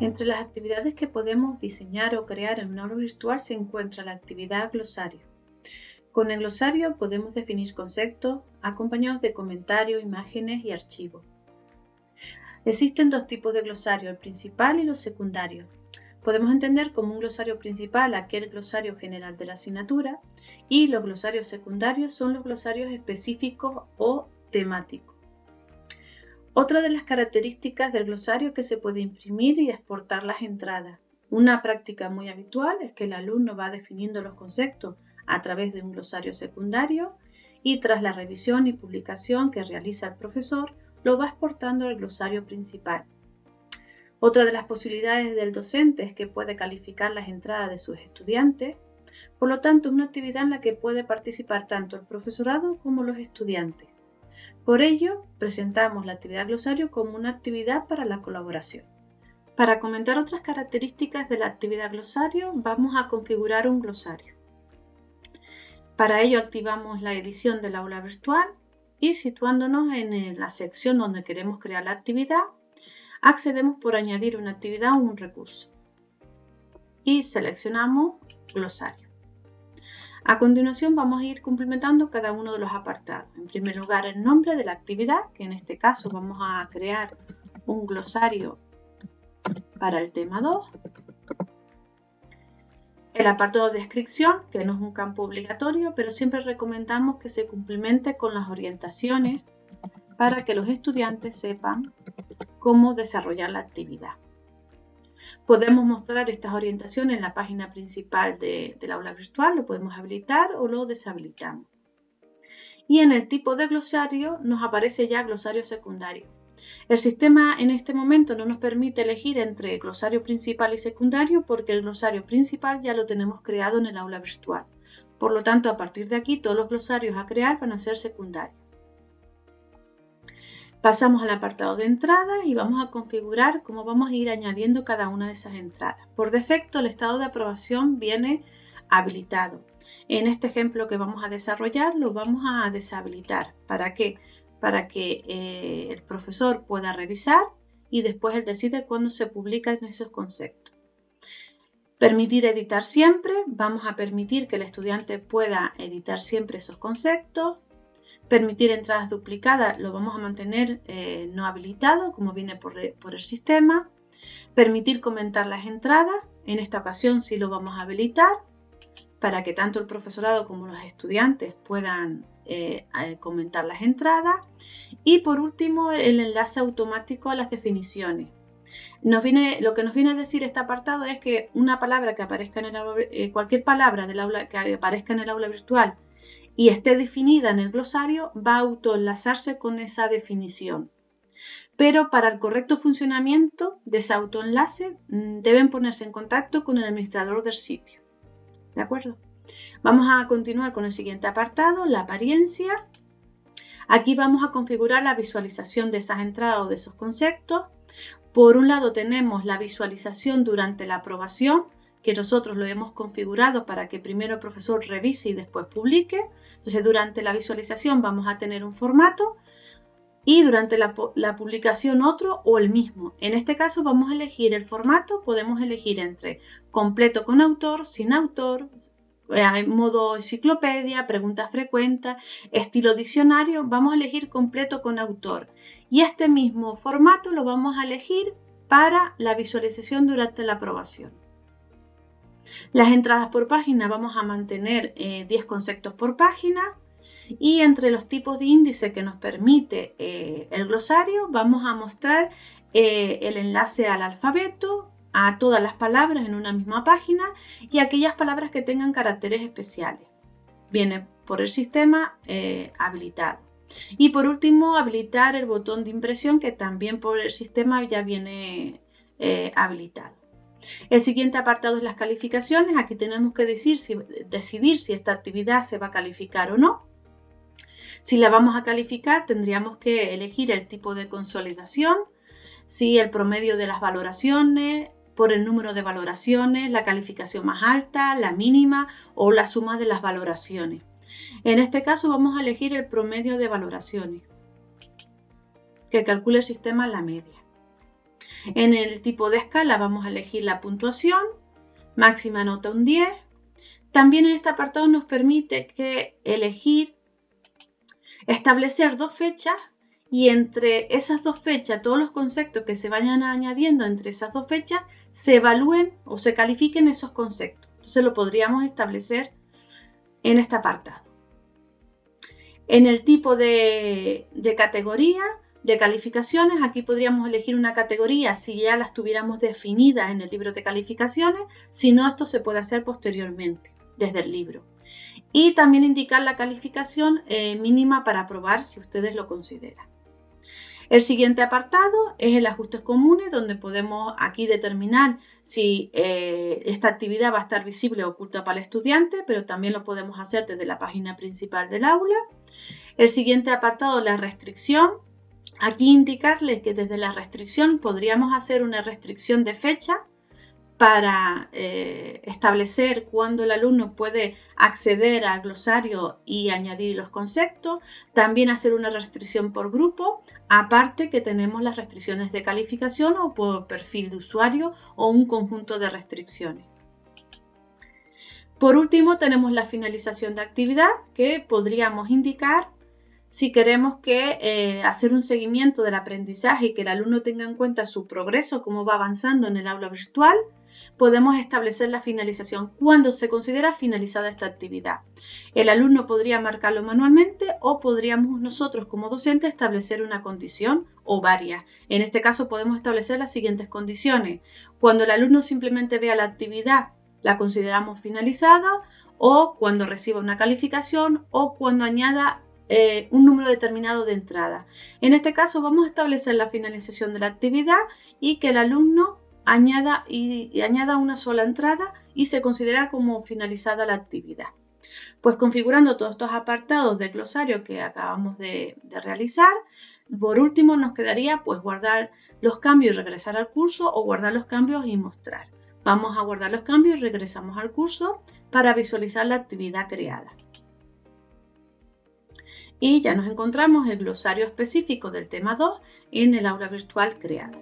Entre las actividades que podemos diseñar o crear en un aula virtual se encuentra la actividad glosario. Con el glosario podemos definir conceptos acompañados de comentarios, imágenes y archivos. Existen dos tipos de glosario, el principal y los secundarios. Podemos entender como un glosario principal aquel glosario general de la asignatura y los glosarios secundarios son los glosarios específicos o temáticos. Otra de las características del glosario que se puede imprimir y exportar las entradas. Una práctica muy habitual es que el alumno va definiendo los conceptos a través de un glosario secundario y tras la revisión y publicación que realiza el profesor, lo va exportando al glosario principal. Otra de las posibilidades del docente es que puede calificar las entradas de sus estudiantes, por lo tanto es una actividad en la que puede participar tanto el profesorado como los estudiantes. Por ello, presentamos la actividad glosario como una actividad para la colaboración. Para comentar otras características de la actividad glosario, vamos a configurar un glosario. Para ello activamos la edición del aula virtual y situándonos en la sección donde queremos crear la actividad, accedemos por añadir una actividad o un recurso y seleccionamos glosario. A continuación vamos a ir complementando cada uno de los apartados. En primer lugar el nombre de la actividad, que en este caso vamos a crear un glosario para el tema 2. El apartado de descripción, que no es un campo obligatorio, pero siempre recomendamos que se complemente con las orientaciones para que los estudiantes sepan cómo desarrollar la actividad. Podemos mostrar estas orientaciones en la página principal del aula virtual, lo podemos habilitar o lo deshabilitamos. Y en el tipo de glosario nos aparece ya glosario secundario. El sistema en este momento no nos permite elegir entre glosario principal y secundario porque el glosario principal ya lo tenemos creado en el aula virtual. Por lo tanto, a partir de aquí todos los glosarios a crear van a ser secundarios. Pasamos al apartado de entrada y vamos a configurar cómo vamos a ir añadiendo cada una de esas entradas. Por defecto el estado de aprobación viene habilitado. En este ejemplo que vamos a desarrollar lo vamos a deshabilitar. ¿Para qué? Para que eh, el profesor pueda revisar y después él decide cuándo se publican esos conceptos. Permitir editar siempre. Vamos a permitir que el estudiante pueda editar siempre esos conceptos. Permitir entradas duplicadas lo vamos a mantener eh, no habilitado, como viene por, el sistema. Permitir comentar las entradas, en esta ocasión sí lo vamos a habilitar, para que tanto el profesorado como los estudiantes puedan eh, eh, comentar las entradas. Y por último, el enlace automático a las definiciones. Nos viene, lo que nos viene a decir este apartado es que una palabra que aparezca en el cualquier palabra del aula que aparezca en el aula virtual y esté definida en el glosario, va a autoenlazarse con esa definición. Pero para el correcto funcionamiento de ese autoenlace mm, deben ponerse en contacto con el administrador del sitio. ¿De acuerdo? Vamos a continuar con el siguiente apartado, la apariencia. Aquí vamos a configurar la visualización de esas entradas o de esos conceptos. Por un lado tenemos la visualización durante la aprobación, que nosotros lo hemos configurado para que primero el profesor revise y después publique. Entonces, durante la visualización vamos a tener un formato y durante la, publicación otro o el mismo. En este caso vamos a elegir el formato, podemos elegir entre completo con autor, sin autor, eh, modo enciclopedia, preguntas frecuentes, estilo diccionario, vamos a elegir completo con autor. Y este mismo formato lo vamos a elegir para la visualización durante la aprobación. Las entradas por página vamos a mantener 10 eh, conceptos por página y entre los tipos de índice que nos permite eh, el glosario vamos a mostrar eh, el enlace al alfabeto, a todas las palabras en una misma página y aquellas palabras que tengan caracteres especiales. Viene por el sistema habilitado. Y por último, habilitar el botón de impresión que también por el sistema ya viene habilitado. El siguiente apartado es las calificaciones. Aquí tenemos que decidir si esta actividad se va a calificar o no. Si la vamos a calificar, tendríamos que elegir el tipo de consolidación, si el promedio de las valoraciones, por el número de valoraciones, la calificación más alta, la mínima o la suma de las valoraciones. En este caso vamos a elegir el promedio de valoraciones, que calcule el sistema la media. En el tipo de escala vamos a elegir la puntuación, máxima nota un 10. También en este apartado nos permite que elegir establecer dos fechas y entre esas dos fechas, todos los conceptos que se vayan añadiendo entre esas dos fechas, se evalúen o se califiquen esos conceptos. Entonces lo podríamos establecer en este apartado. En el tipo de, de categoría de calificaciones, aquí podríamos elegir una categoría si ya las tuviéramos definidas en el libro de calificaciones, si no, esto se puede hacer posteriormente desde el libro y también indicar la calificación eh, mínima para aprobar si ustedes lo consideran. El siguiente apartado es el ajustes comunes, donde podemos aquí determinar si eh, esta actividad va a estar visible o oculta para el estudiante, pero también lo podemos hacer desde la página principal del aula. El siguiente apartado, la restricción. Aquí indicarles que desde la restricción podríamos hacer una restricción de fecha para eh, establecer cuándo el alumno puede acceder al glosario y añadir los conceptos, también hacer una restricción por grupo, aparte que tenemos las restricciones de calificación o por perfil de usuario o un conjunto de restricciones. Por último tenemos la finalización de actividad que podríamos indicar si queremos que eh, hacer un seguimiento del aprendizaje y que el alumno tenga en cuenta su progreso, cómo va avanzando en el aula virtual, podemos establecer la finalización cuando se considera finalizada esta actividad. El alumno podría marcarlo manualmente o podríamos nosotros como docentes establecer una condición o varias. En este caso podemos establecer las siguientes condiciones. Cuando el alumno simplemente vea la actividad, la consideramos finalizada o cuando reciba una calificación o cuando añada eh, un número determinado de entradas. En este caso vamos a establecer la finalización de la actividad y que el alumno añada, una sola entrada y se considera como finalizada la actividad. Pues configurando todos estos apartados del glosario que acabamos de, de realizar, por último nos quedaría pues guardar los cambios y regresar al curso o guardar los cambios y mostrar. Vamos a guardar los cambios y regresamos al curso para visualizar la actividad creada. Y ya nos encontramos el glosario específico del tema 2 en el aula virtual creada.